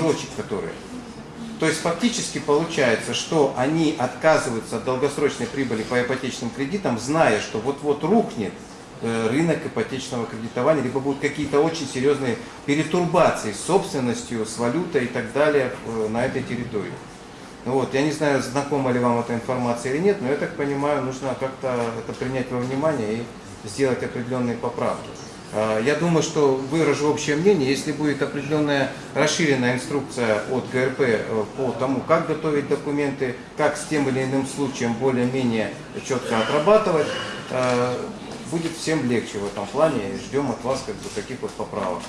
просрочить которые. То есть фактически получается, что они отказываются от долгосрочной прибыли по ипотечным кредитам, зная, что вот-вот рухнет э, рынок ипотечного кредитования, либо будут какие-то очень серьезные перетурбации с собственностью, с валютой и так далее э, на этой территории. Ну вот, я не знаю, знакома ли вам эта информация или нет, но я так понимаю, нужно как-то это принять во внимание и сделать определенные поправки. А, Я думаю, что выражу общее мнение, если будет определенная расширенная инструкция от ГРП э, по тому, как готовить документы, как с тем или иным случаем более-менее четко отрабатывать, э, будет всем легче в этом плане. Ждем от вас как бы, таких вот поправок.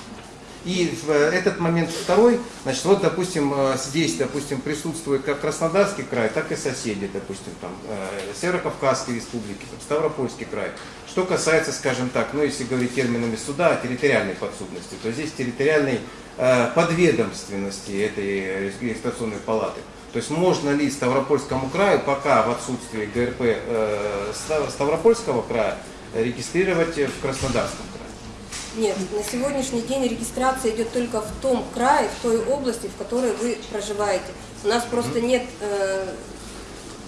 И э, этот момент второй, значит, вот, допустим, э, здесь, допустим, присутствует как Краснодарский край, так и соседи, допустим, там, э, Северо-Кавказские республики, там, Ставропольский край. Что касается, скажем так, ну, если говорить терминами суда, территориальной подсудности, то здесь территориальной э, подведомственности этой регистрационной палаты. То есть можно ли Ставропольскому краю, пока в отсутствии ГРП э, Став- Ставропольского края, регистрировать в Краснодарском? Нет, на сегодняшний день регистрация идет только в том крае, в той области, в которой вы проживаете. У нас просто нет э,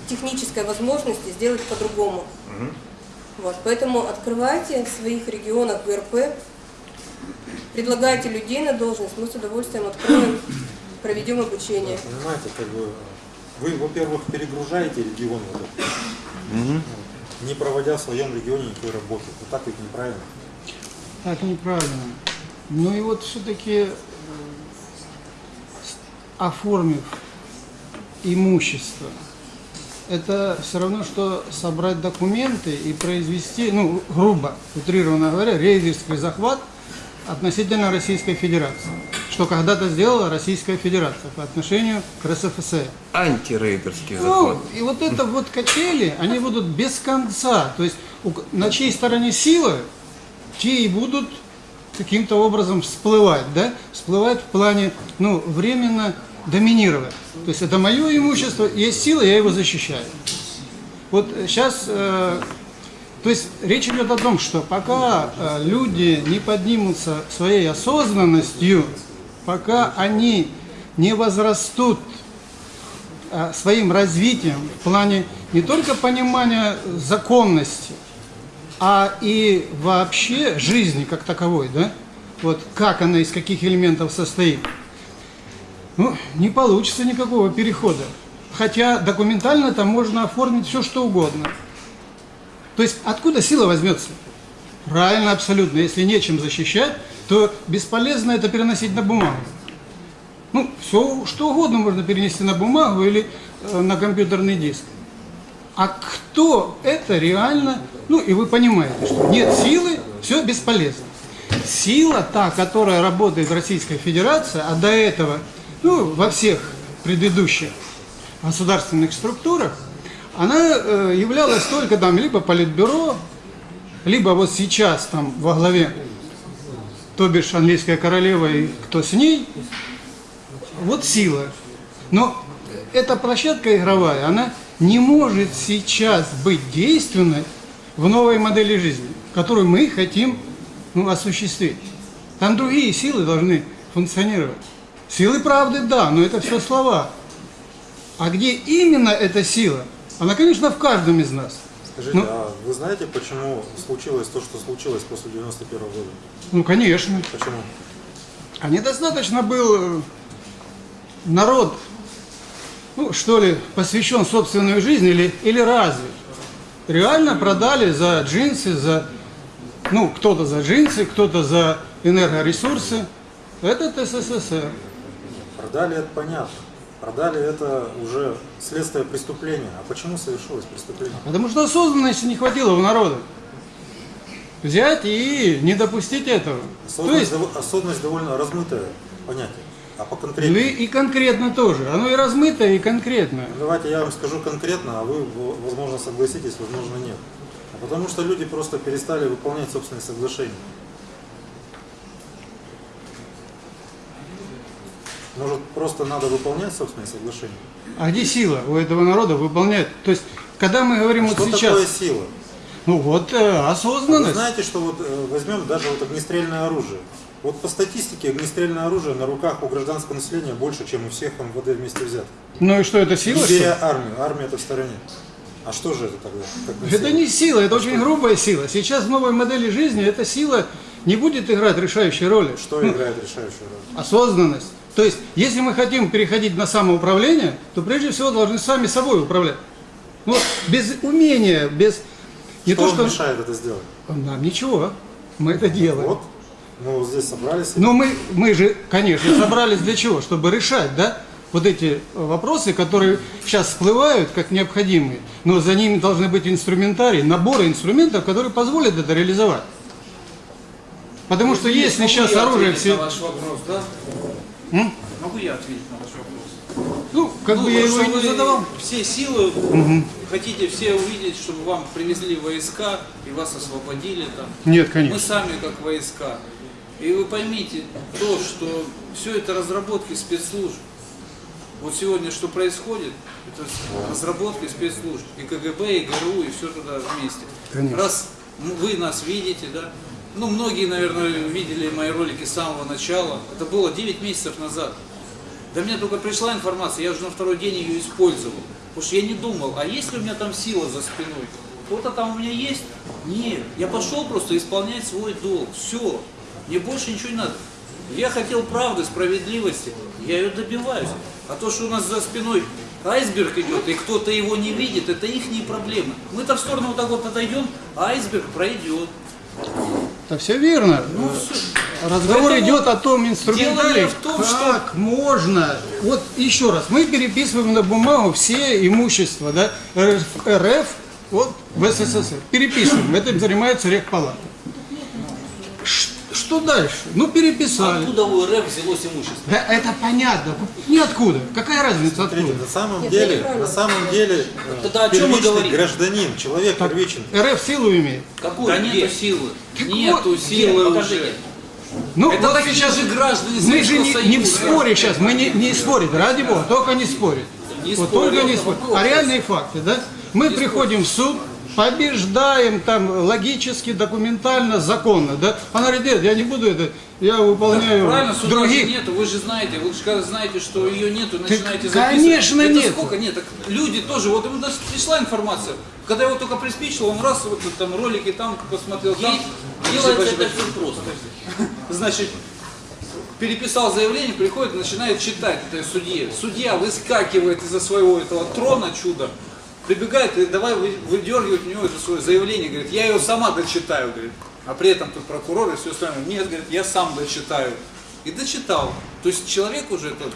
технической возможности сделать по-другому. Вот, поэтому открывайте в своих регионах ГРП, предлагайте людей на должность, мы с удовольствием откроем, проведем обучение. Понимаете, как бы вы, во-первых, перегружаете регион, вот этот, не проводя в своем регионе никакой работы. Вот так ведь неправильно. Так неправильно. Ну и вот все-таки оформив имущество, это все равно, что собрать документы и произвести, ну, грубо, утрированно говоря, рейдерский захват относительно Российской Федерации, что когда-то сделала Российская Федерация по отношению к РСФСР. Антирейдерский Ну, и вот это вот качели, они будут без конца. То есть на чьей стороне сила, те и будут каким-то образом всплывать, да? Всплывать в плане, ну, временно доминировать. То есть это мое имущество, есть сила, я его защищаю. Вот сейчас, то есть речь идет о том, что пока э, люди не поднимутся своей осознанностью, пока они не возрастут э, своим развитием в плане не только понимания законности, а и вообще жизни как таковой, да? Вот как она из каких элементов состоит. Ну, не получится никакого перехода. Хотя документально там можно оформить все, что угодно. То есть откуда сила возьмется? Правильно, абсолютно. Если нечем защищать, то бесполезно это переносить на бумагу. Ну, все, что угодно можно перенести на бумагу или э, на компьютерный диск. А кто это реально, ну и вы понимаете, что нет силы, все бесполезно. Сила та, которая работает в Российской Федерации, а до этого, ну, во всех предыдущих государственных структурах, она э, являлась только там либо политбюро, либо вот сейчас там во главе, то бишь английская королева и кто с ней, вот сила. Но эта площадка игровая, она не может сейчас быть действенной в новой модели жизни, которую мы хотим ну, осуществить. Там другие силы должны функционировать. Силы правды, да, но это все слова. А где именно эта сила? Она, конечно, в каждом из нас. Скажите, Ну- а вы знаете, почему случилось то, что случилось после 91 года? Ну, конечно. Почему? А недостаточно был э, народ, ну, что ли, посвящен собственной жизни или, или разве? Реально продали за джинсы, за, ну, кто-то за джинсы, кто-то за энергоресурсы. Этот СССР. Продали это понятно. Продали это уже следствие преступления. А почему совершилось преступление? Потому что осознанности не хватило у народа. Взять и не допустить этого. То Осознанность, есть, дов- осознанность довольно размытое понятие. А по ну конкретнее? и, и конкретно тоже. Оно и размытое, и конкретное. Давайте я вам скажу конкретно, а вы, возможно, согласитесь, возможно, нет. А потому что люди просто перестали выполнять собственные соглашения. Может, просто надо выполнять собственные соглашения? А где сила у этого народа выполнять? То есть, когда мы говорим Что вот сейчас, такое сила? ну вот э, А Вы осознанность. знаете, что вот э, возьмем даже вот огнестрельное оружие. Вот по статистике огнестрельное оружие на руках у гражданского населения больше, чем у всех МВД вместе взятых. Ну и что, это сила? Что беря армию, армия это в стороне. А что же это тогда? Как Это не сила, это очень грубая сила. Сейчас в новой модели жизни эта сила не будет играть решающей роли. Что играет решающую роль? Осознанность. То есть, если мы хотим переходить на самоуправление, то прежде всего должны сами собой управлять. Ну, без умения, без... Не что то, что... мешает это сделать? Нам ничего. Мы это делаем. Вот, мы вот здесь собрались. Но мы, мы же, конечно, собрались для чего? Чтобы решать, да, вот эти вопросы, которые сейчас всплывают как необходимые, но за ними должны быть инструментарий, наборы инструментов, которые позволят это реализовать. Потому что если Могу сейчас я оружие все... на ваш вопрос, да? М? Могу я ответить на ваш вопрос? Ну, как Ну, бы я его потому и не задавал. Все силы хотите все увидеть, чтобы вам привезли войска и вас освободили там. Нет, Мы конечно. сами как войска. И вы поймите то, что все это разработки спецслужб. Вот сегодня что происходит, это разработки спецслужб. И КГБ, и ГРУ, и все туда вместе. Конечно. Раз вы нас видите, да, ну многие, наверное, видели мои ролики с самого начала. Это было 9 месяцев назад. До меня только пришла информация, я уже на второй день ее использовал. Потому что я не думал, а есть ли у меня там сила за спиной? Кто-то там у меня есть? Нет. Я пошел просто исполнять свой долг. Все. Мне больше ничего не надо. Я хотел правды, справедливости. Я ее добиваюсь. А то, что у нас за спиной айсберг идет, и кто-то его не видит, это их проблемы. Мы-то в сторону вот так вот отойдем, а айсберг пройдет. Это все верно. Ну, всё. Разговор Поэтому идет о том инструментарии, дело в том, как можно. Вот еще раз, мы переписываем на бумагу все имущества да, РФ, РФ вот, в СССР. Переписываем. Этим занимается Рехпалата. Что дальше? Ну, переписали. Откуда у РФ взялось имущество? Да это понятно. Ниоткуда. Какая разница Смотрите, откуда? на самом Нет, деле, на самом деле, э, Тогда о чем мы говорим? гражданин, человек первичен. РФ силу имеет. Какую? Да Где? нету силы. Так Нету вот, силы где? уже. Покажите. Ну, Это вот сейчас же граждане мы же не, не в споре сейчас, мы не, не спорить, ради бога, только не спорить. Не вот спорим, только не вопрос. А реальные факты, да? Мы приходим в суд, побеждаем там логически, документально, законно, да? Она говорит, нет, я не буду это, я выполняю Правильно, суда других. нету, вы же знаете, вы же знаете, что ее нету, начинаете записывать. конечно, это нету. сколько? Нет, так люди тоже, вот ему даже пришла информация, когда его только приспичило, он раз вот там ролики там посмотрел, там, Делается Подожди, это все просто. значит, переписал заявление, приходит, начинает читать это судье. Судья выскакивает из-за своего этого трона чуда, прибегает и давай вы- выдергивать у него это свое заявление, говорит, я ее сама дочитаю, говорит. А при этом тут прокурор и все остальное. Нет, говорит, я сам дочитаю. И дочитал. То есть человек уже, этот,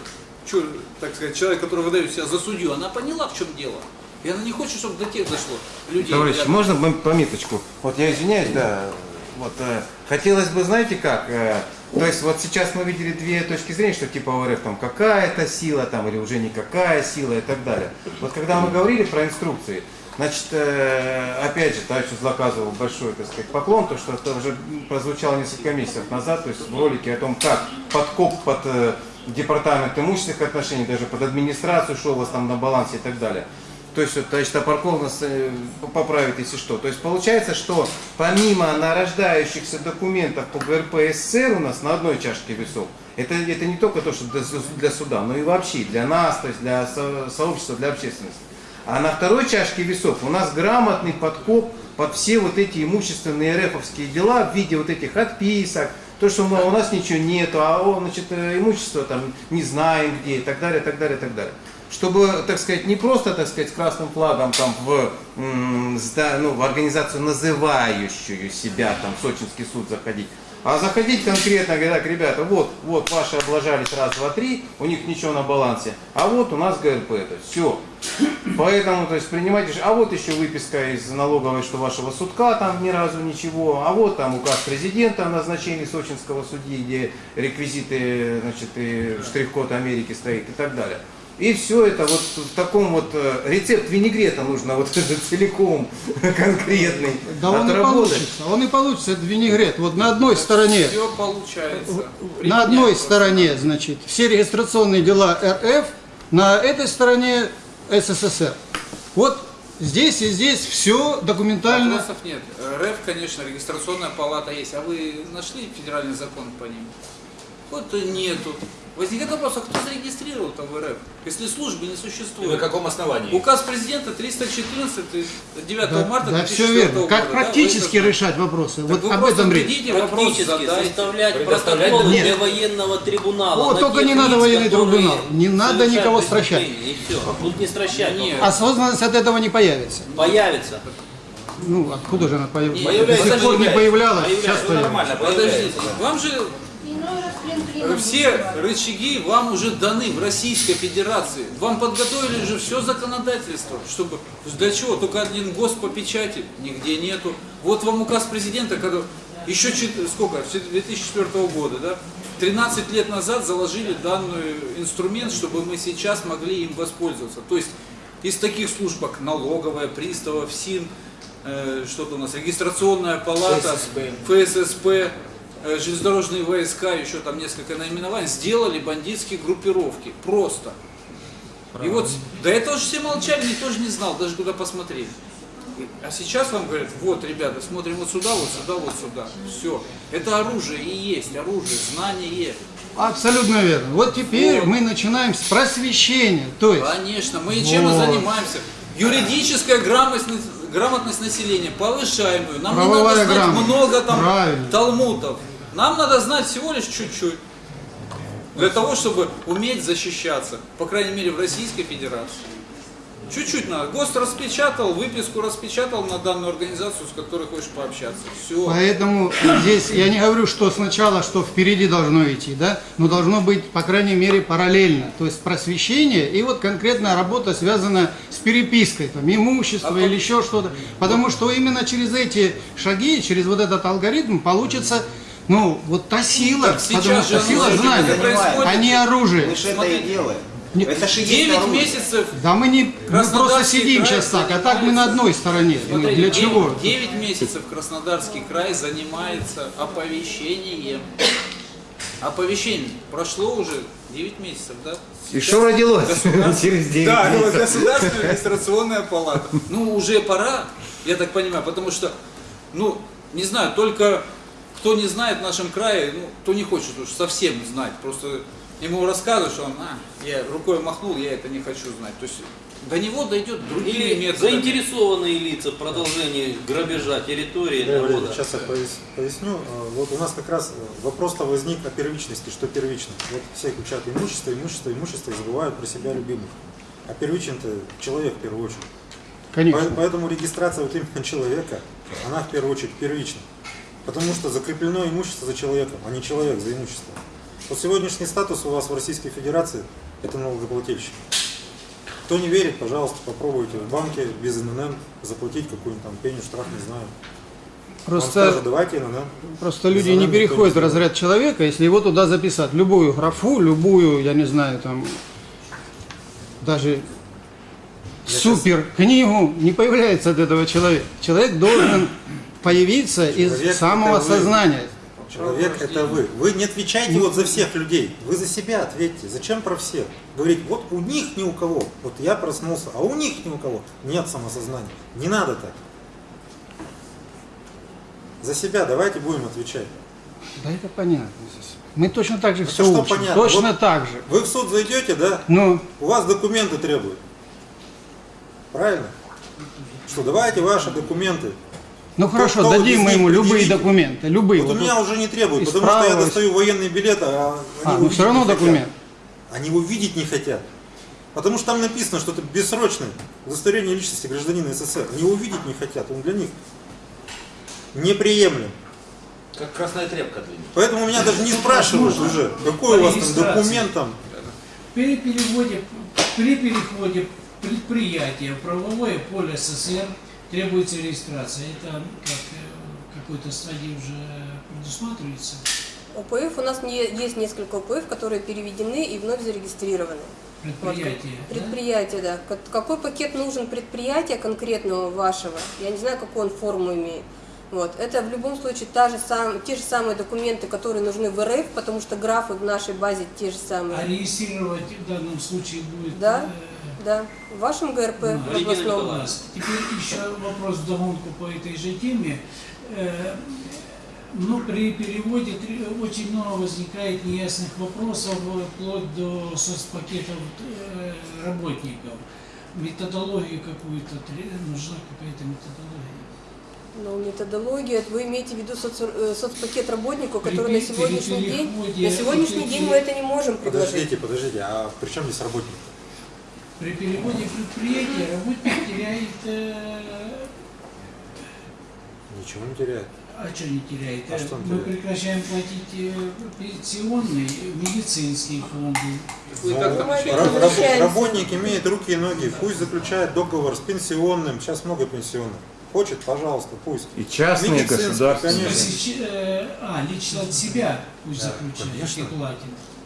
чё, так сказать, человек, который выдает себя за судью, она поняла, в чем дело. И она не хочет, чтобы до тех дошло людей. Товарищи, рядом. можно пом- пометочку? Вот я извиняюсь, да. Вот э, хотелось бы, знаете как, э, то есть вот сейчас мы видели две точки зрения, что типа у РФ там какая-то сила там или уже никакая сила и так далее. Вот когда мы говорили про инструкции, значит, э, опять же, товарищу Злоказову большой, так сказать, поклон, то что это уже прозвучало несколько месяцев назад, то есть в ролике о том, как подкоп под э, департамент имущественных отношений, даже под администрацию шел у вас там на балансе и так далее. То есть, вот, товарищ Топорков нас поправит, если что. То есть, получается, что помимо нарождающихся документов по ГРП СССР у нас на одной чашке весов, это, это не только то, что для, су- для суда, но и вообще для нас, то есть для со- сообщества, для общественности. А на второй чашке весов у нас грамотный подкоп под все вот эти имущественные РФовские дела в виде вот этих отписок, то, что мол, у нас ничего нету, а о, значит, э, имущество там не знаем где и так далее, так далее, так далее. Чтобы, так сказать, не просто, так сказать, красным флагом там в, ну, в организацию, называющую себя там сочинский суд заходить, а заходить конкретно, говоря, так, ребята, вот, вот, ваши облажались раз, два, три, у них ничего на балансе, а вот у нас ГРП это, все. Поэтому, то есть, принимайте, а вот еще выписка из налоговой, что вашего судка там ни разу ничего, а вот там указ президента о назначении сочинского судьи, где реквизиты, значит, и штрих-код Америки стоит и так далее. И все это вот в таком вот э, рецепт винегрета нужно вот целиком конкретный Да он и отработать. получится, он и получится, это винегрет. Вот на одной стороне Все получается. На одной стороне, значит, все регистрационные дела РФ, на этой стороне СССР. Вот здесь и здесь все документально. Вопросов нет. РФ, конечно, регистрационная палата есть. А вы нашли федеральный закон по ним? Вот и нету. Возникает вопрос, а кто зарегистрировал-то в РФ, если службы не И на существует? каком основании? Указ президента 314 9 Да, марта да, 2004 все верно. года. Как да, практически это решать вопросы? знаете. Вот Так вы об просто этом речь. Практически задайте. составлять протоколы Нет. для военного трибунала. О, только не надо военный трибунал. Не надо никого стращать. И все. Тут не стращать. Нет. Осознанность от этого не появится. Появится. Ну, откуда же она появится? Не, До сих пор не появлялась, сейчас Появляется. Ну, появится. нормально, Подождите, вам же все рычаги вам уже даны в Российской Федерации. Вам подготовили же все законодательство, чтобы для чего? Только один ГОС по печати, нигде нету. Вот вам указ президента, когда еще сколько, с 2004 года, да? 13 лет назад заложили данный инструмент, чтобы мы сейчас могли им воспользоваться. То есть из таких служб, как налоговая, пристава, ФСИН, э, что-то у нас, регистрационная палата, ФССП. ФССП, железнодорожные войска, еще там несколько наименований, сделали бандитские группировки. Просто. И вот до этого же все молчали, никто же не знал, даже куда посмотреть. А сейчас вам говорят, вот, ребята, смотрим вот сюда, вот сюда, вот сюда. Все. Это оружие и есть, оружие, знание. Абсолютно верно. Вот теперь Вот. мы начинаем с просвещения. То есть, Конечно, мы и чем и Вот. занимаемся. Юридическая грамотность, грамотность населения повышаемую. Нам не Правовая надо знать грамотность. много там Правильно. талмутов. Нам надо знать всего лишь чуть-чуть. Для того, чтобы уметь защищаться. По крайней мере, в Российской Федерации. Чуть-чуть надо. ГОСТ распечатал, выписку распечатал на данную организацию, с которой хочешь пообщаться. Все. поэтому здесь я не говорю, что сначала, что впереди должно идти, да, но должно быть, по крайней мере, параллельно. То есть просвещение и вот конкретная работа, связанная с перепиской, там, имущества А или еще что-то. Потому что именно через эти шаги, через вот этот алгоритм получится, ну, вот та сила, Так потому что сила же знания, происходит. а не оружие. Мы же это и делаем. Это же есть 9 оружие. месяцев Да мы не мы просто сидим край сейчас так, а так мы на одной стороне. Ну, Смотрите, Для 9, чего? 9 месяцев Краснодарский край занимается оповещением. Оповещение. Прошло уже 9 месяцев, да? И что родилось через 9 Да, ну, месяцев? государственная регистрационная палата. Ну, уже пора, я так понимаю, потому что, ну, не знаю, только кто не знает в нашем крае, ну, кто не хочет уж совсем знать, просто ему рассказывают, что он, а, я рукой махнул, я это не хочу знать. То есть до него дойдет другими Или методами. заинтересованные лица в продолжении грабежа территории Да, народа. Сейчас я пояс- поясню. А, Вот у нас как раз вопрос-то возник о первичности, что первично. Вот все кричат имущество, имущество, имущество и забывают про себя любимых. А первичен-то человек в первую очередь. Конечно. По- Поэтому регистрация вот именно человека, она в первую очередь первична. Потому что закреплено имущество за человеком, а не человек за имущество. Вот сегодняшний статус у вас в Российской Федерации – это налогоплательщик. Кто не верит, пожалуйста, попробуйте в банке без ННН заплатить какую-нибудь там пеню, штраф, не знаю. Просто, давайте ННН. просто люди ННН не переходят в разряд человека, если его туда записать. Любую графу, любую, я не знаю, там, даже супер книгу не появляется от этого человека. Человек должен появиться из Человек самого это вы. сознания. Человек – это вы. Вы не отвечайте вот за всех людей. Вы за себя ответьте. Зачем про всех? Говорить, вот у них ни у кого. Вот я проснулся, а у них ни у кого. Нет самосознания. Не надо так. За себя давайте будем отвечать. Да это понятно. здесь. Мы точно так же Это все что учим. понятно? Точно Вот- так же. Вы в суд зайдете, да? Ну, У вас документы требуют. Правильно? Что давайте ваши документы. Ну хорошо, поводу дадим мы ему любые предъявите. документы, любые. Вот у Вот меня тут- уже не требуют, потому что я достаю военный билет, а они А, его ну все равно не хотят. документ. Они его видеть не хотят. Потому что там написано, что это бессрочное удостоверение личности гражданина СССР. Они его видеть не хотят, он для них неприемлем. Как красная тряпка для них. Поэтому меня даже не спрашивают уже, какой у вас там документ там. При переводе, при переходе предприятия в правовое поле СССР требуется регистрация. Это как э, какой-то стадии уже предусматривается. ОПФ у нас не, есть несколько ОПФ, которые переведены и вновь зарегистрированы. Вот, Предприятие. да? Предприятие, да. Как- Какой пакет нужен предприятия конкретного вашего? Я не знаю, какую он форму имеет. Вот. Это в любом случае та же сам, те же самые документы, которые нужны в РФ, потому что графы в нашей базе те же самые. А регистрировать в данном случае будет... Да, э, да. В вашем ГРП Ну, в областном. Теперь еще вопрос вдогонку по этой же теме. Э, Ну, при переводе очень много возникает неясных вопросов, э, вплоть до соцпакетов э, работников. Методологию какую-то, нужна какая-то методология. Но методология, вы имеете в виду соц- соцпакет работнику, который на сегодняшний день, на сегодняшний день мы это не можем предложить. Подождите, подождите, а при чем здесь работник? При переводе предприятия работник теряет... э, Ничего не теряет. А что не теряет? А что он Мы теряет? прекращаем платить э, пенсионные, медицинские фонды. Возвращаемся. работник имеет руки и ноги, пусть заключает договор с пенсионным, сейчас много пенсионных. Хочет, пожалуйста, пусть. И частные государственные. Э, а, лично от себя пусть заключает конечно. и платит.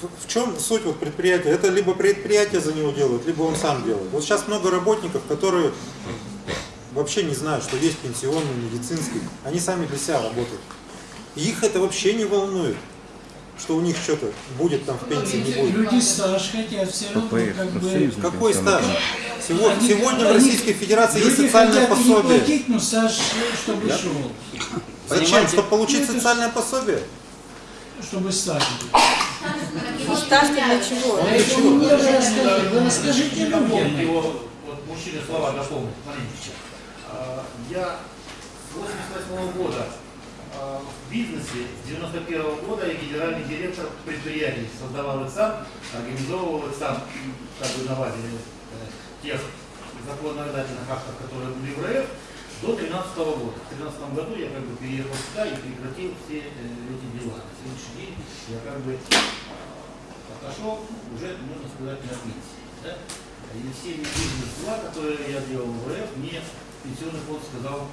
В, в чем суть вот предприятия? Это либо предприятие за него делает, либо он сам делает. Вот сейчас много работников, которые вообще не знают, что есть пенсионный, медицинский. Они сами для себя работают. И их это вообще не волнует, что у них что-то будет там в пенсии, не будет. Люди стаж хотят все равно как бы... Какой стаж? Сего- Они- Сегодня в они- Российской Федерации есть Люди социальное хотят не пособие. платить, но стаж, чтобы шел, Зачем? Понимаете? Чтобы получить Ну, социальное пособие? чтобы стаж был. Стаж для чего? Поэтому мне расскажите, вы расскажите людям. его вот, мужчины слова дополнить. Смотрите, а, я с 88 года а, в бизнесе, с 91 года я генеральный директор предприятий, создавал их сам, организовывал их сам, как бы на базе э, тех законодательных актов, которые были в РФ, до 2013 года. В 2013 году я как бы переехал сюда и прекратил все э, эти дела. На сегодняшний день я как бы а, отошел, уже, можно сказать, на пенсии. Да? И все медийные дела, которые я делал в РФ, мне пенсионный фонд сказал,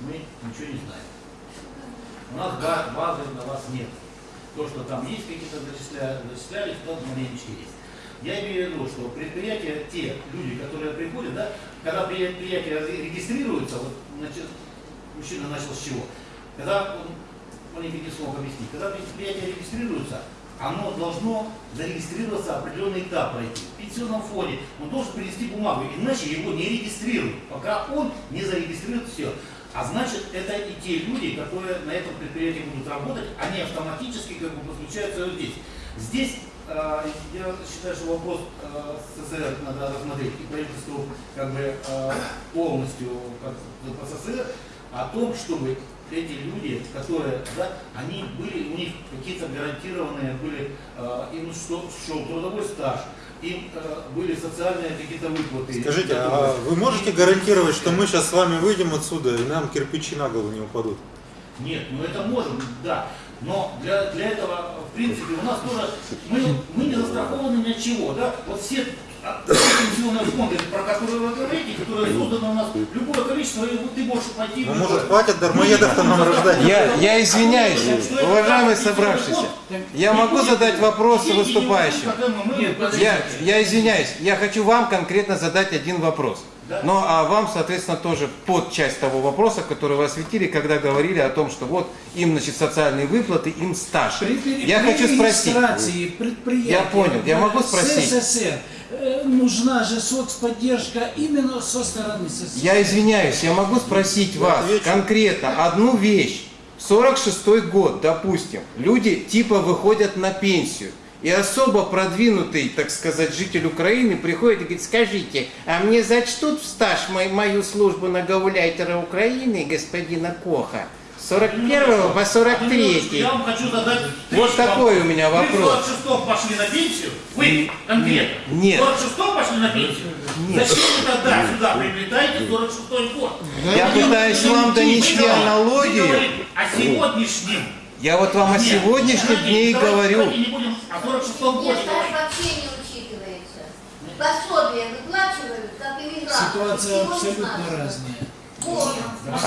мы ничего не знаем. У нас ба- базы на вас нет. То, что там есть какие-то зачисля- зачислялись, то маленечко есть. Я имею в виду, что предприятия, те люди, которые приходят, да, когда предприятие ре- регистрируется, вот значит, мужчина начал с чего? Когда он маленький не смог объяснить, когда предприятие регистрируется, оно должно зарегистрироваться определенный этап пройти. В пенсионном фонде он должен принести бумагу, иначе его не регистрируют, пока он не зарегистрирует все. А значит, это и те люди, которые на этом предприятии будут работать, они автоматически как бы подключаются вот здесь. Здесь я считаю, что вопрос э, СССР надо рассмотреть и правительству как бы э, полностью как по СССР о том, чтобы эти люди, которые, да, они были, у них какие-то гарантированные были, им что, шел трудовой стаж, им были социальные какие-то выплаты. Скажите, а вы можете гарантировать, что мы сейчас с вами выйдем отсюда и нам кирпичи на голову не упадут? Нет, ну это можем, да. Но для, для этого, в принципе, у нас тоже, мы, мы не застрахованы ни от чего, да. Вот все а, пенсионные фонды, про которые вы говорите, которые созданы у нас, любое количество, и ты можешь пойти... Ну, может, хватит дармоедов-то нам рождать? Я, я извиняюсь, уважаемые собравшиеся, я могу задать вопрос выступающим? Я, я извиняюсь, я хочу вам конкретно задать один вопрос. Ну, а вам, соответственно, тоже под часть того вопроса, который вы осветили, когда говорили о том, что вот им, значит, социальные выплаты, им стаж. При, при- Я при хочу спросить. Я понял, я могу спросить? СССР э, нужна же соцподдержка именно со стороны СССР. Я извиняюсь, я могу спросить вас отвечу. конкретно одну вещь. 46 год, допустим, люди типа выходят на пенсию. И особо продвинутый, так сказать, житель Украины приходит и говорит, скажите, а мне зачтут в стаж мой- мою службу на гауляйтера Украины, господина Коха, с 41 по 43? Я вам хочу задать... Вот такой у меня Вы вопрос. в 46-м пошли на пенсию? Вы конкретно? Нет. В 46-м пошли на пенсию? Нет. Зачем вы тогда сюда приобретаете 46-й год? Я пытаюсь вам донести Вы аналогию. Вы говорите о сегодняшнем. Я вот вам о Нет, сегодняшнем давайте- дне и давайте- говорю. давайте не будем о 46-м годе Нет, вообще не учитывается. Пособие выплачивают, как иммигранты. Ситуация Всего не абсолютно разная.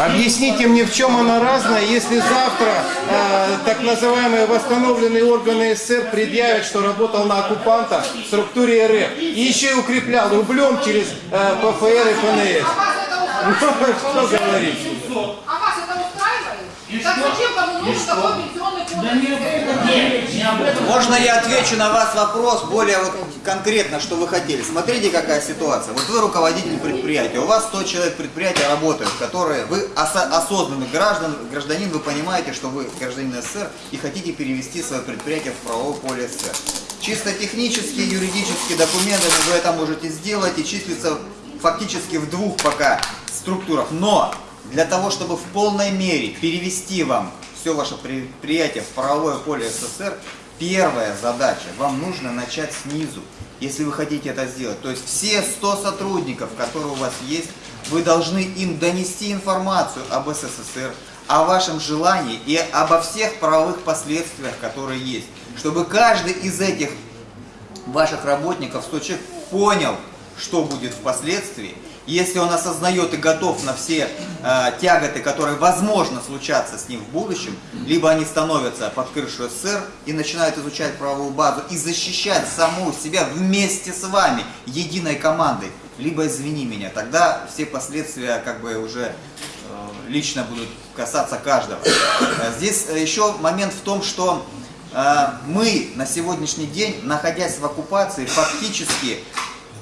Объясните мне, в чем она разная, если завтра э, так называемые восстановленные органы СССР предъявят, что работал на оккупанта в структуре РФ и еще и укреплял рублем через э, ПФР и ФНС. Что говорить? А вас это устраивает? И так зачем такой пенсионный? Да не об этом. Можно я отвечу на вас вопрос более вот конкретно, что вы хотели? Смотрите, какая ситуация. Вот вы руководитель предприятия, у вас 100 человек предприятия работают, которые, вы осо- осознанный граждан, гражданин, вы понимаете, что вы гражданин СССР и хотите перевести свое предприятие в правовое поле СССР. Чисто технические, юридические документы вы это можете сделать и числится фактически в двух пока структурах. Но для того, чтобы в полной мере перевести вам все ваше предприятие в правовое поле СССР, первая задача, вам нужно начать снизу, если вы хотите это сделать. То есть все 100 сотрудников, которые у вас есть, вы должны им донести информацию об СССР, о вашем желании и обо всех правовых последствиях, которые есть. Чтобы каждый из этих ваших работников, 100 человек, понял, что будет впоследствии. Если он осознает и готов на все э, тяготы, которые возможно случаться с ним в будущем, либо они становятся под крышу СССР и начинают изучать правовую базу и защищать саму себя вместе с вами, единой командой, либо извини меня, тогда все последствия как бы уже э, лично будут касаться каждого. Э, Здесь э, еще момент в том, что э, мы на сегодняшний день, находясь в оккупации, фактически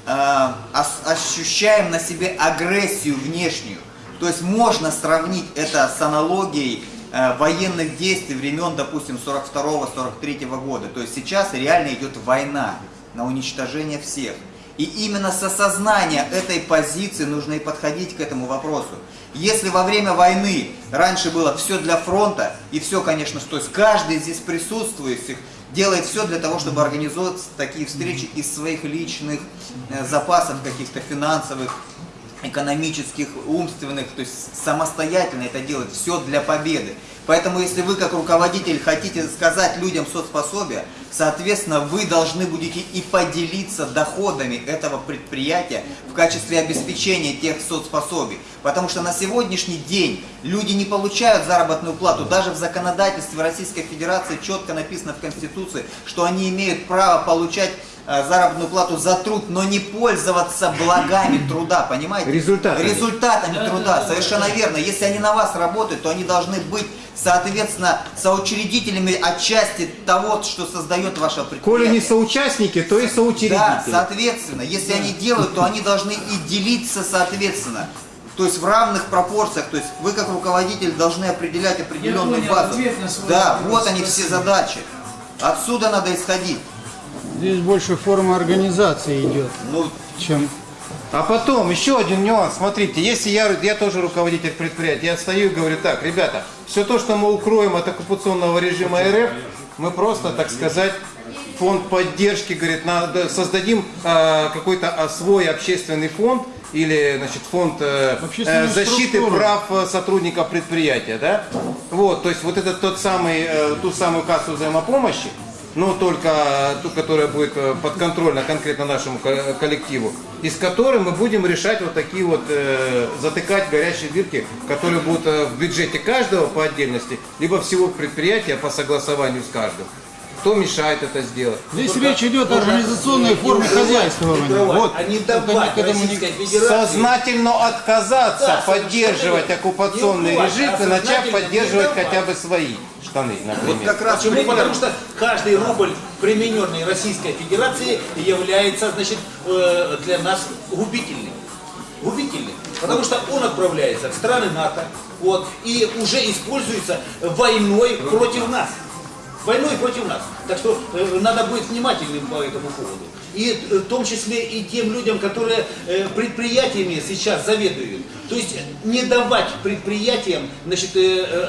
ощущаем на себе агрессию внешнюю. То есть можно сравнить это с аналогией э, военных действий времен, допустим, 42-43 года. То есть сейчас реально идет война на уничтожение всех. И именно с осознания этой позиции нужно и подходить к этому вопросу. Если во время войны раньше было все для фронта, и все, конечно, то есть каждый здесь присутствующих делает все для того, чтобы организовать такие встречи из своих личных э, запасов каких-то финансовых, экономических, умственных, то есть самостоятельно это делать, все для победы. Поэтому если вы как руководитель хотите сказать людям соцпособие, соответственно вы должны будете и поделиться доходами этого предприятия в качестве обеспечения тех соцпособий. Потому что на сегодняшний день люди не получают заработную плату. Даже в законодательстве Российской Федерации четко написано в Конституции, что они имеют право получать э, заработную плату за труд, но не пользоваться благами труда, понимаете? Результатами. Результатами Да, труда, да, да, совершенно верно. Если они на вас работают, то они должны быть, соответственно, соучредителями отчасти того, что создает ваше предприятие. Коли не соучастники, то и Да, соучредители. соответственно, если они делают, то они должны и делиться соответственно. То есть в равных пропорциях, то есть вы как руководитель должны определять определенную понял базу. Да, вопрос, вот они все задачи. Отсюда надо исходить. Здесь больше форма организации идет, Ну, чем А потом еще один нюанс. Смотрите, если я, я тоже руководитель предприятия, я стою и говорю так, ребята, все то, что мы укроем от оккупационного режима РФ, мы просто, так сказать, фонд поддержки, говорит, надо, создадим э, какой-то а, свой общественный фонд или, значит, фонд э, э, защиты прав э, сотрудников предприятия, да? Вот, то есть вот это тот самый, э, ту самую кассу взаимопомощи, но только ту, которая будет э, подконтрольна конкретно нашему ко- коллективу, и с которой мы будем решать вот такие вот, э, затыкать горячие дырки, которые будут э, в бюджете каждого по отдельности, либо всего предприятия по согласованию с каждым. Кто мешает это сделать? Здесь речь идет о организационной форме хозяйствования. Вот. а не давать Сознательно отказаться Да, поддерживать оккупационный Не режим а и начать поддерживать хотя бы свои штаны, например. Вот как раз Почему? пример. Потому что каждый рубль, примененный Российской Федерации, является значит, э, для нас губительным. Губительным. Потому что он отправляется в страны НАТО вот, и уже используется войной против нас. Войной против нас. Так что э, надо быть внимательным по этому поводу. И э, в том числе и тем людям, которые э, предприятиями сейчас заведуют. То есть не давать предприятиям значит,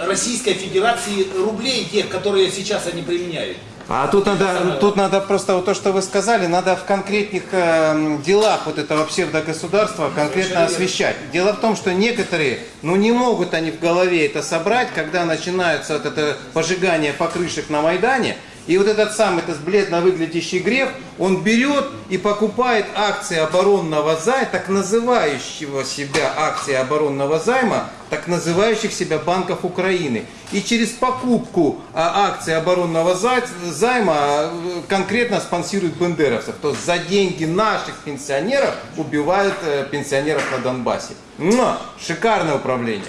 Российской Федерации рублей тех, которые сейчас они применяют. А тут надо, тут надо просто вот то, что вы сказали, надо в конкретных э, делах вот этого псевдогосударства конкретно освещать. Дело в том, что некоторые, ну не могут они в голове это собрать, когда начинается вот это пожигание покрышек на Майдане, И вот этот самый, этот бледно выглядящий Греф, он берет и покупает акции оборонного займа, так называющего себя акции оборонного займа, так называющих себя банков Украины. И через покупку а, акций оборонного зай- займа э, конкретно спонсирует бендеровцев. То есть за деньги наших пенсионеров убивают э, пенсионеров на Донбассе. Но шикарное управление.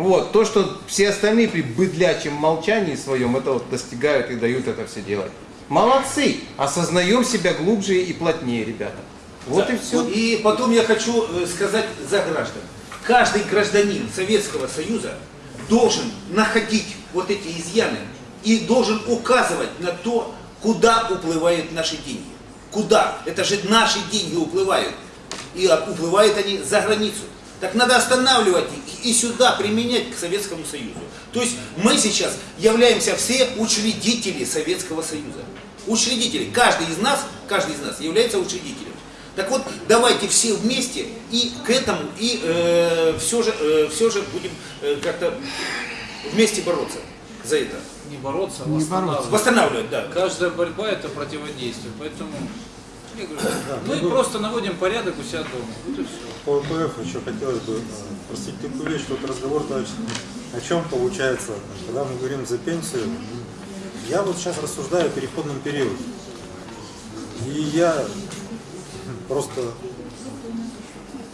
Вот, то, что все остальные при быдлячем молчании своем это вот достигают и дают это все делать. Молодцы! Осознаем себя глубже и плотнее, ребята. Вот Да. и все. И потом я хочу э, сказать за граждан. Каждый гражданин Советского Союза должен находить вот эти изъяны и должен указывать на то, куда уплывают наши деньги. Куда? Это же наши деньги уплывают. И а, уплывают они за границу. Так надо останавливать их и сюда применять к Советскому Союзу. То есть мы сейчас являемся все учредители Советского Союза. Учредители. Каждый из нас, каждый из нас является учредителем. Так вот, давайте все вместе и к этому, и э, все, же, э, все же будем э, как-то вместе бороться за это. Не бороться, а Не восстанавливать. Восстанавливать, да. Каждая борьба это противодействие. Поэтому говорю, мы просто наводим порядок у себя дома. Вот и. По ВПФ еще хотелось бы э, спросить такую вещь, вот разговор товарищ, о чем получается, когда мы говорим за пенсию, я вот сейчас рассуждаю о переходном периоде. И я просто,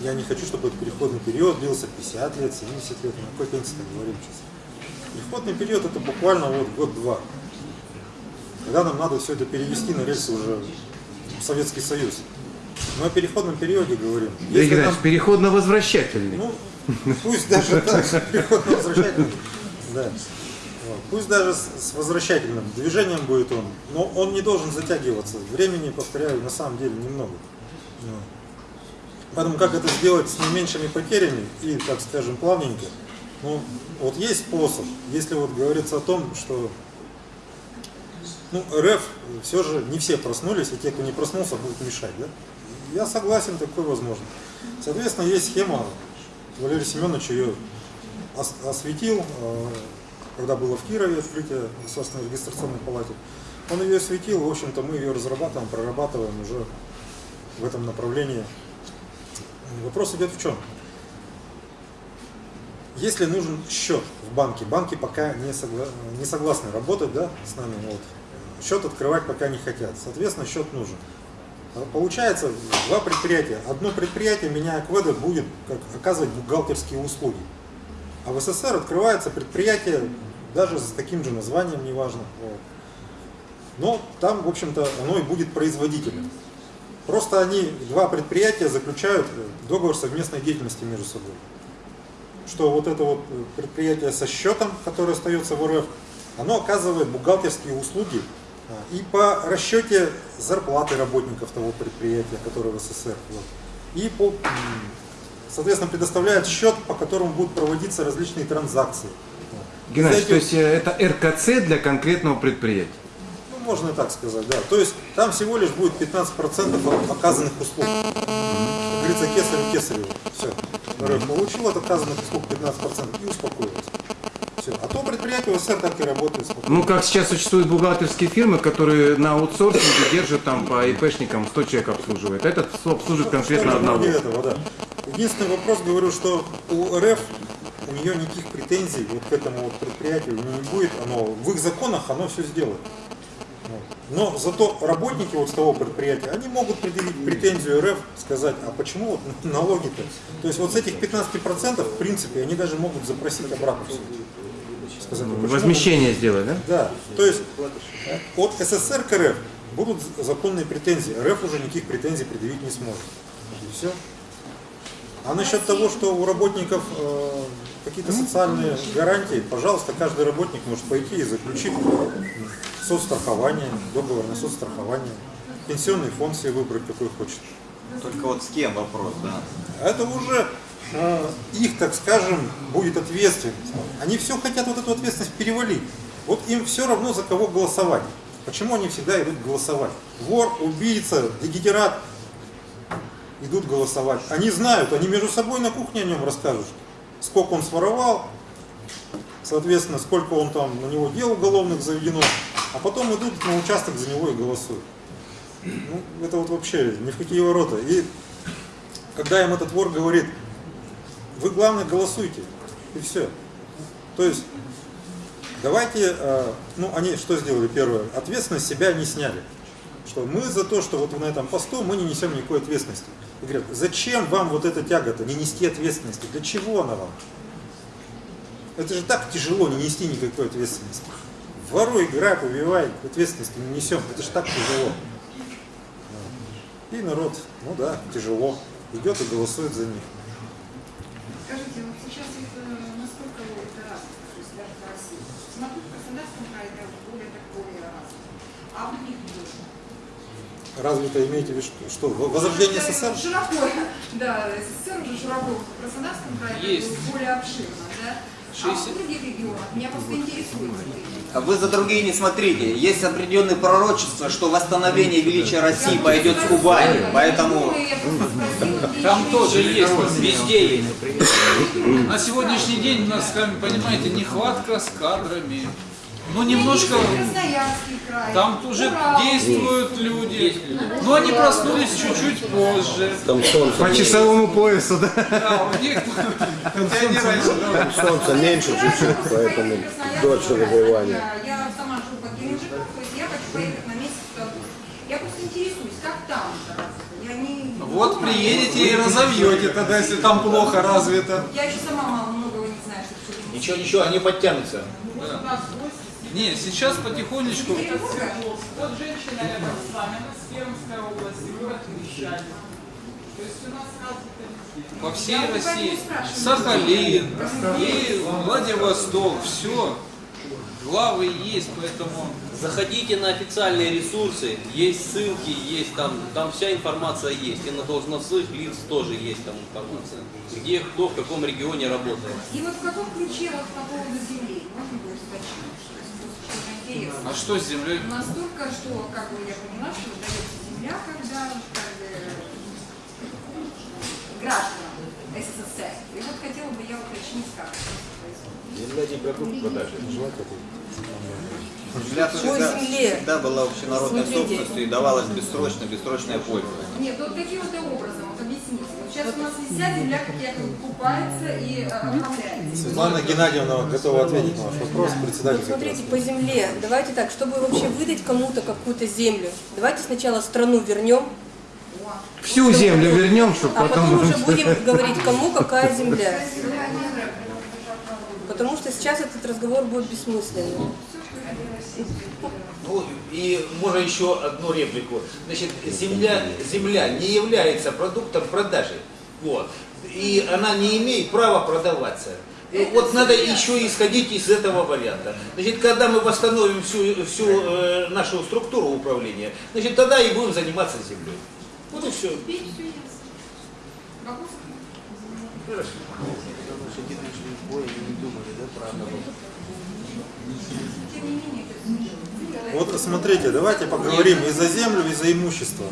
я не хочу, чтобы этот переходный период длился 50 лет, 70 лет, на какой пенсии мы говорим сейчас. Переходный период это буквально вот год-два. Когда нам надо все это перевести на рельсы уже Советский Союз. Мы о переходном периоде говорим. Игорь Если нам- Иванович, переходно-возвращательный. ну, пусть даже так, переходно возвращательным. Да. Пусть даже с, возвращательным движением будет он, но он не должен затягиваться. Времени, повторяю, на самом деле немного. Поэтому как это сделать с наименьшими потерями и, так скажем, плавненько, ну, вот есть способ, если вот говорится о том, что ну, РФ все же не все проснулись, и те, кто не проснулся, будут мешать, да? Я согласен, такое возможно. Соответственно, есть схема, Валерий Семенович ее ос- осветил, э, когда было в Кирове открытие государственной регистрационной палате. Он ее осветил, в общем-то, мы ее разрабатываем, прорабатываем уже в этом направлении. Вопрос идет в чем? Если нужен счет в банке, банки пока не, согла- не согласны работать да, с нами, вот, счет открывать пока не хотят, соответственно, счет нужен. А Получается два предприятия. Одно предприятие, меняя кведы, будет как, оказывать бухгалтерские услуги. А в СССР открывается предприятие даже с таким же названием, неважно. Вот. Но там, в общем-то, оно и будет производителем. Просто они, два предприятия, заключают договор совместной деятельности между собой. Что вот это вот предприятие со счетом, которое остается в РФ, оно оказывает бухгалтерские услуги и по расчете зарплаты работников того предприятия, которое в СССР. Вот. И по, соответственно, предоставляет счет, по которому будут проводиться различные транзакции. Геннадий, За то этим- есть э, это РКЦ для конкретного предприятия. ну, можно и так сказать, да. То есть там всего лишь будет 15% от оказанных услуг. Говорится, кесарю кесарю. Все. РФ получил от оказанных услуг 15% и успокоился. Все. А то предприятие в СССР так и работает спокойно. Ну, как сейчас существуют бухгалтерские фирмы, которые на аутсорсинге держат там по ИПшникам 100 человек обслуживает. Этот обслуживает конкретно Что-то одного. этого, да. Единственный вопрос, говорю, что у РФ у нее никаких претензий вот к этому вот предприятию не будет. Оно, в их законах оно все сделает. Но зато работники вот с того предприятия, они могут предъявить претензию РФ, сказать, а почему вот налоги-то? То есть вот с этих 15% в принципе они даже могут запросить обратно все. Сказать, почему Возмещение сделать, да? да, то есть э, от СССР к РФ будут законные претензии, РФ уже никаких претензий предъявить не сможет. И все. А насчет того, что у работников э, какие-то социальные гарантии, пожалуйста, каждый работник может пойти и заключить соцстрахование, договор на соцстрахование, пенсионный фонд себе выбрать, какой хочет. Только вот с кем вопрос, да? Это уже э, их, так скажем, будет ответственность. Они все хотят вот эту ответственность перевалить. Вот им все равно за кого голосовать. Почему они всегда идут голосовать? Вор, убийца, дегенерат идут голосовать. Они знают, они между собой на кухне о нем расскажут, сколько он своровал, соответственно, сколько он там на него дел уголовных заведено. а потом идут на участок за него и голосуют. Ну, это вот вообще ни в какие ворота. И когда им этот вор говорит, вы главное голосуйте, и все. То есть, давайте, э, ну, они что сделали первое? Ответственность себя не сняли. Что мы за то, что вот на этом посту мы не несем никакой ответственности. Говорят, зачем вам вот эта тяга-то, не нести ответственности? Для чего она вам? Это же так тяжело не нести никакой ответственности. Воруй, грабь, убивай, ответственности не несем. Это же так тяжело. И народ, ну да, тяжело, идет и голосует за них. Скажите, вот сейчас это насколько это развито, то есть даже в России? Смотрю, в Краснодарском крае это более такое развито. А в других регионах? Разве-то имеете в виду, что, возрождение СССР? Широко, да, СССР уже широко. В Краснодарском крае это Есть. более обширно, да? А в 60. других регионах меня просто интересует. А Вы за другие не смотрите. Есть определенные пророчества, что восстановление величия России пойдет с Кубани. Поэтому Там тоже есть, везде есть. На сегодняшний день у нас, сами понимаете, нехватка с кадрами. Ну, немножко край. там уже Урал. действуют люди. Но они проснулись чуть-чуть позже. Там солнце, По часовому поясу, да? Да, у них они раньше, да. солнце меньше чуть-чуть, поэтому дольше развивания. Я, я сама живу под Геленджиком, то есть я хочу поехать на месяц туда. Я просто интересуюсь, как там это развито. Я не... Вот приедете и разовьете тогда, если там плохо развито. Я еще сама мало многого не знаю, что. Ничего, ничего, они подтянутся. Не, сейчас потихонечку. Вот женщина рядом с вами, она с Пермской области, город Мещане. То есть у нас развито По всей Я России. Сахалин и Владивосток. Все. Главы есть, поэтому... Заходите на официальные ресурсы, есть ссылки, есть там, там вся информация есть. И на должностных лиц тоже есть там информация. Где кто в каком регионе работает. И вот в каком ключе вот по поводу земли, можно будет уточнить, А что с землей? Настолько, что, как бы я поняла, что выдается земля, когда как бы, гражданам СССР. И вот хотела бы я уточнить, как это происходит. Земля не продукт продажи. земля По всегда, земле. всегда была общенародной Смотрите. собственностью и давалась бессрочно, бессрочное пользование. Нет, вот образом, вот. Вот сейчас у нас вся земля, как я говорю, покупается и э, оформляется. Светлана Геннадьевна готова ответить на ваш вопрос, председатель. Вот смотрите, по земле, давайте так, чтобы вообще выдать кому-то какую-то землю, давайте сначала страну вернем, Всю землю вернем, чтобы а потом потом... уже будем говорить, кому какая земля. Потому что сейчас этот разговор будет бессмысленным. Ну, и можно еще одну реплику. Значит, земля, земля не является продуктом продажи. Вот. И она не имеет права продаваться. И вот надо еще исходить из этого варианта. Значит, когда мы восстановим всю, всю э, нашу структуру управления, значит, тогда и будем заниматься землей. Вот и все. Хорошо. Не менее, это земля. Вот смотрите, давайте поговорим и за землю, и за имущество.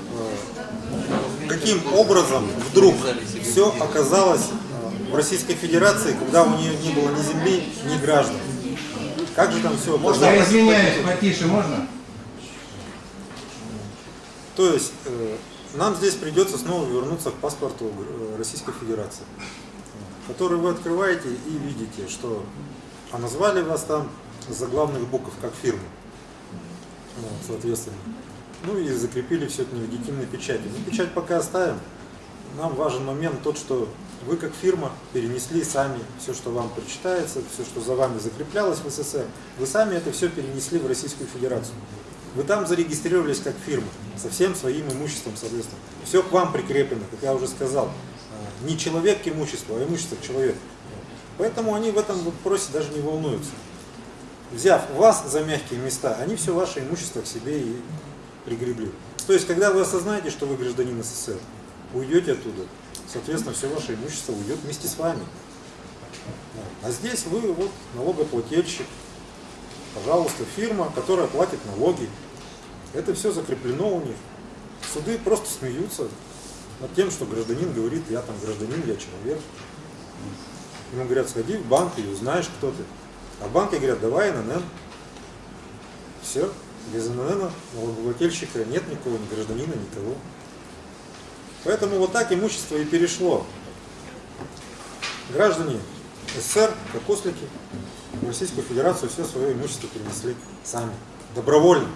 Каким образом вдруг все оказалось э, в Российской Федерации, когда у нее не было ни земли, ни граждан? Как же там все Я извиняюсь, потише можно? То есть э, нам здесь придется снова вернуться к паспорту э, Российской Федерации, который вы открываете и видите, что а назвали вас там заглавных букв как фирму, вот, соответственно. Ну и закрепили все это нелегитимной печатью. Но печать пока оставим. Нам важен момент тот, что вы как фирма перенесли сами все, что вам причитается, все, что за вами закреплялось в СССР, вы сами это все перенесли в Российскую Федерацию. Вы там зарегистрировались как фирма, со всем своим имуществом, соответственно. Все к вам прикреплено, как я уже сказал. Не человек к имуществу, а имущество к человеку. Поэтому они в этом вопросе даже не волнуются. Взяв вас за мягкие места, они все ваше имущество к себе и пригребли. То есть, когда вы осознаете, что вы гражданин СССР, уйдете оттуда, соответственно, все ваше имущество уйдет вместе с вами. А здесь вы вот налогоплательщик, пожалуйста, фирма, которая платит налоги. Это все закреплено у них. Суды просто смеются над тем, что гражданин говорит, я там гражданин, я человек. Ему говорят, сходи в банк и узнаешь, кто ты. А в банке говорят, давай ННН. Все. Без НН налогоплательщика нет никого, ни гражданина, никого. Поэтому вот так имущество и перешло. Граждане СССР, как ослики, в Российскую Федерацию все свое имущество перенесли сами, добровольно.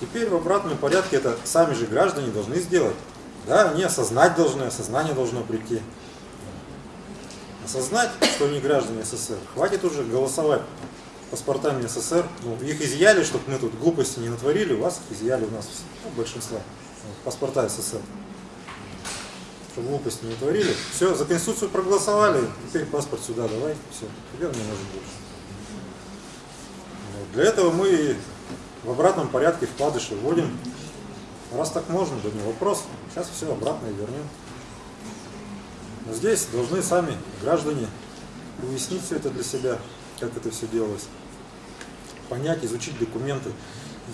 Теперь в обратном порядке это сами же граждане должны сделать. Да, они осознать должны, осознание должно прийти. Осознать, что они граждане СССР. Хватит уже голосовать паспортами СССР. Ну, их изъяли, чтобы мы тут глупости не натворили, у вас их изъяли, у нас ну, большинство. Паспорта СССР. Чтобы глупости не творили. Все, за Конституцию проголосовали, теперь паспорт сюда давай, все, теперь не может больше. Вот. Для этого мы в обратном порядке вкладыши вводим. Раз так можно, да не вопрос. Сейчас все обратно и вернем. Но здесь должны сами граждане уяснить все это для себя, как это все делалось. Понять, изучить документы.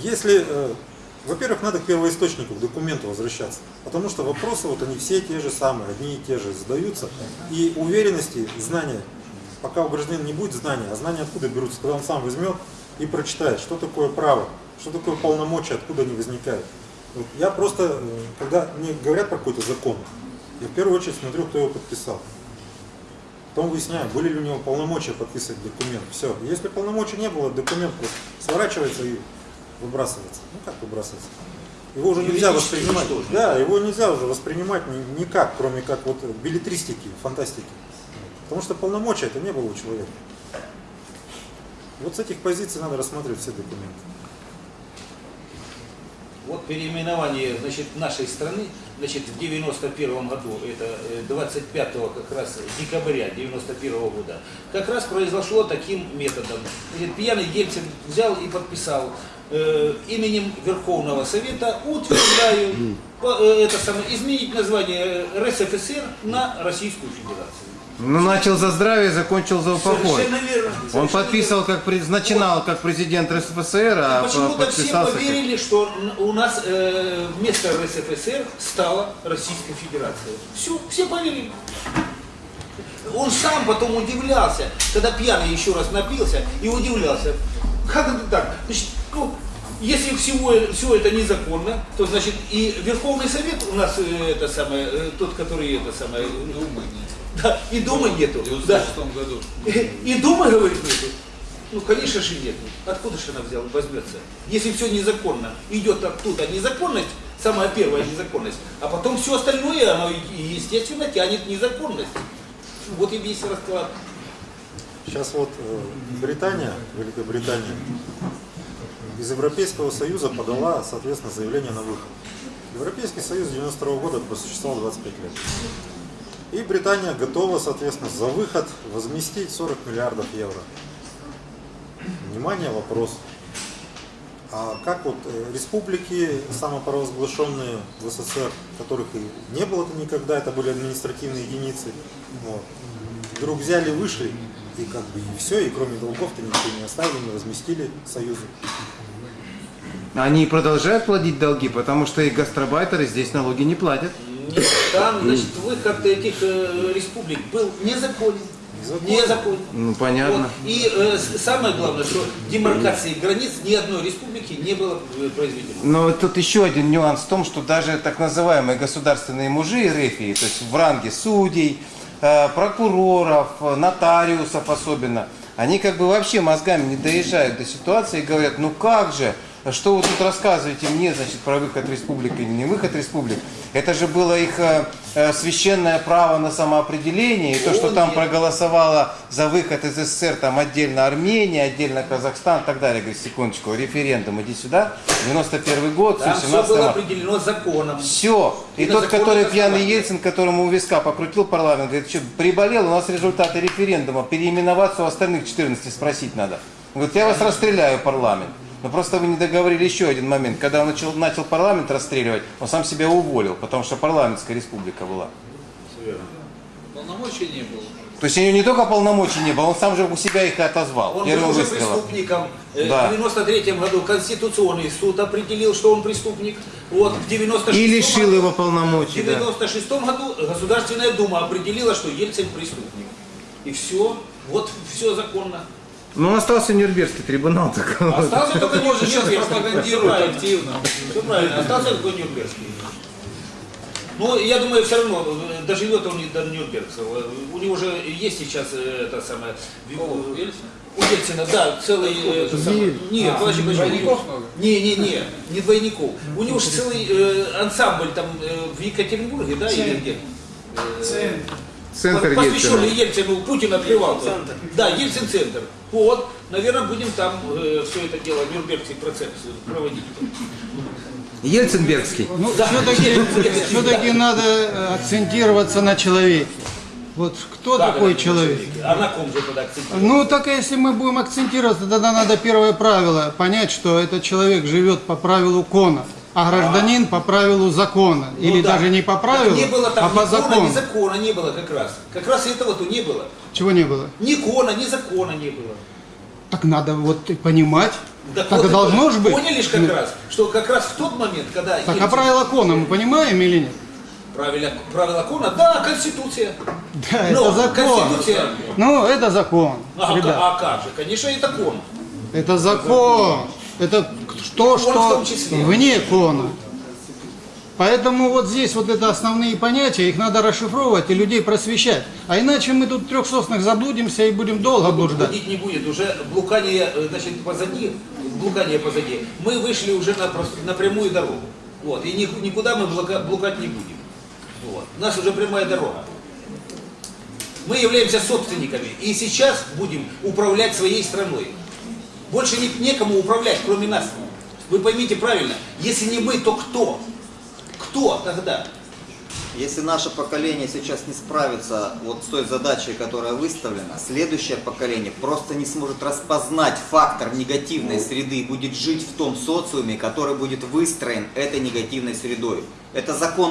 Если, э, во-первых, надо к первоисточнику, к документу возвращаться. Потому что вопросы, вот они все те же самые, одни и те же задаются. И уверенности, знания, пока у гражданина не будет знания, а знания откуда берутся, когда он сам возьмет и прочитает, что такое право, что такое полномочия, откуда они возникают. Вот я просто, э, когда мне говорят про какой-то закон, я в первую очередь смотрю, кто его подписал. Потом выясняю, были ли у него полномочия подписывать документ. Все. Если полномочий не было, документ просто сворачивается и выбрасывается. Ну как выбрасывается? Его уже нельзя воспринимать. уничтожить. Да, его нельзя уже воспринимать ни- никак, кроме как вот билетристики, фантастики. Потому что полномочия это не было у человека. Вот с этих позиций надо рассматривать все документы. Вот переименование значит, нашей страны значит, в 91 году, это э, 25 как раз декабря 91 года, как раз произошло таким методом. Значит, пьяный Ельцин взял и подписал э, именем Верховного Совета утверждаю э, это самое, изменить название РСФСР на Российскую Федерацию. Ну, начал за здравие, закончил за упокой. Верно. Он подписал, как начинал как президент РСФСР, а Почему-то все как... поверили, что у нас э, вместо РСФСР стала Российская Федерация. Все, все поверили. Он сам потом удивлялся, когда пьяный еще раз напился, и удивлялся. Как это так? Значит, ну, если всего, все это незаконно, то значит и Верховный Совет у нас э, это самое, э, тот, который это самое, Думы нет. Да, и Думы нету. В Да. 96 году. И Думы, говорит, нету. Ну, конечно же, нет. Откуда же она взяла, возьмется? Если все незаконно, идет оттуда незаконность, самая первая незаконность, а потом все остальное, оно, и- естественно, тянет незаконность. Вот и весь расклад. Сейчас вот э, Британия, Великобритания, из Европейского Союза подала, соответственно, заявление на выход. Европейский Союз с 92 года просуществовал 25 лет. И Британия готова, соответственно, за выход возместить 40 миллиардов евро. Внимание, вопрос. А как вот э, республики самопровозглашенные в СССР, которых и не было-то никогда, это были административные единицы, вот, вдруг взяли, вышли, и как бы и все, и кроме долгов-то ничего не оставили, не возместили Союзу. Они продолжают платить долги, потому что и гастробайтеры здесь налоги не платят. Там, значит, выход этих э, республик был незаконен. Незаконен. Ну, понятно. Вот. И э, самое главное, что демаркации границ ни одной республики не было э, произведено. Но тут еще один нюанс в том, что даже так называемые государственные мужи рефии, то есть в ранге судей, э, прокуроров, э, нотариусов особенно, они как бы вообще мозгами не доезжают до ситуации и говорят, ну как же, что вы тут рассказываете мне, значит, про выход республик или не выход республик? Это же было их э, э, священное право на самоопределение, и то, что там проголосовала за выход из СССР, там отдельно Армения, отдельно Казахстан и так далее. Говорит, секундочку, референдум, иди сюда, 91 год, Там все, все 17 было определено законом. Все. И, И тот, который пьяный. Ельцин, которому у виска покрутил парламент, говорит, что приболел, у нас результаты референдума, переименоваться у остальных 14 спросить надо. Он говорит, я вас расстреляю, парламент. Но просто вы не договорили еще один момент. Когда он начал, начал парламент расстреливать, он сам себя уволил, потому что парламентская республика была. Полномочий не было. То есть у него не только полномочий не было, он сам же у себя их и отозвал. Он был уже выстрелом. преступником. Э, Да. В 93 году Конституционный суд определил, что он преступник. Вот, в 96 И лишил его полномочий. В да. 96 году Государственная Дума определила, что Ельцин преступник. И все, вот все законно. Ну, остался Нюрнбергский трибунал. Так. Остался только Нюрнбергский. пропагандируют Правильно. активно. Все правильно, остался только Нюрнбергский. Ну, я думаю, все равно доживет он до Нюрнбергского. У него же есть сейчас э, это самое... У Ельцина, да, целый... э, Нет, А, подожди, двойников? Не, не, не, не двойников. У него же целый э, ансамбль там э, в Екатеринбурге, да, или где? Э, Центр. Посвященный Ельцина. Ельцину, Путин открывал. Да, Ельцин-центр. Вот, наверное, будем там все это дело, Нюрнбергский процесс проводить. Ельцинбергский. Ну, Да. все-таки, все-таки надо э, акцентироваться на человеке. Вот кто Как такой это человек? А на ком же тогда? Ну, так если мы будем акцентироваться, тогда надо первое правило понять, что этот человек живет по правилу кона, а гражданин по правилу закона. Ну Или да. даже не по Так правилу, не было там а по закону. ни закона не было как раз. Как раз этого-то не было. Чего не было? Ни кона, ни закона не было. Так надо вот и понимать. Так, Так вот должно же быть. Поняли ж как Ну, раз, что как раз в тот момент, когда Так, а Ельцин- правила кона мы понимаем или нет? правила, правила кона, да, Конституция. Да, Но это закон. Конституция, Ну, это закон, а, ребят. а как же, конечно, это кон. Это закон. Это то, что вне кона. Поэтому вот здесь вот это основные понятия, их надо расшифровывать и людей просвещать. А иначе мы тут в трех соснах заблудимся и будем долго блуждать. Блудить не будет, уже блукание, э, значит, позади, блукание позади. Мы вышли уже на, на прямую дорогу. Вот, и ни- никуда мы блука- блукать не будем. Вот. У нас уже прямая дорога. Мы являемся собственниками и сейчас будем управлять своей страной. Больше не, некому управлять, кроме нас. Вы поймите правильно, если не мы, то кто? Кто тогда? Если наше поколение сейчас не справится вот с той задачей, которая выставлена, следующее поколение просто не сможет распознать фактор негативной среды и будет жить в том социуме, который будет выстроен этой негативной средой. Это закон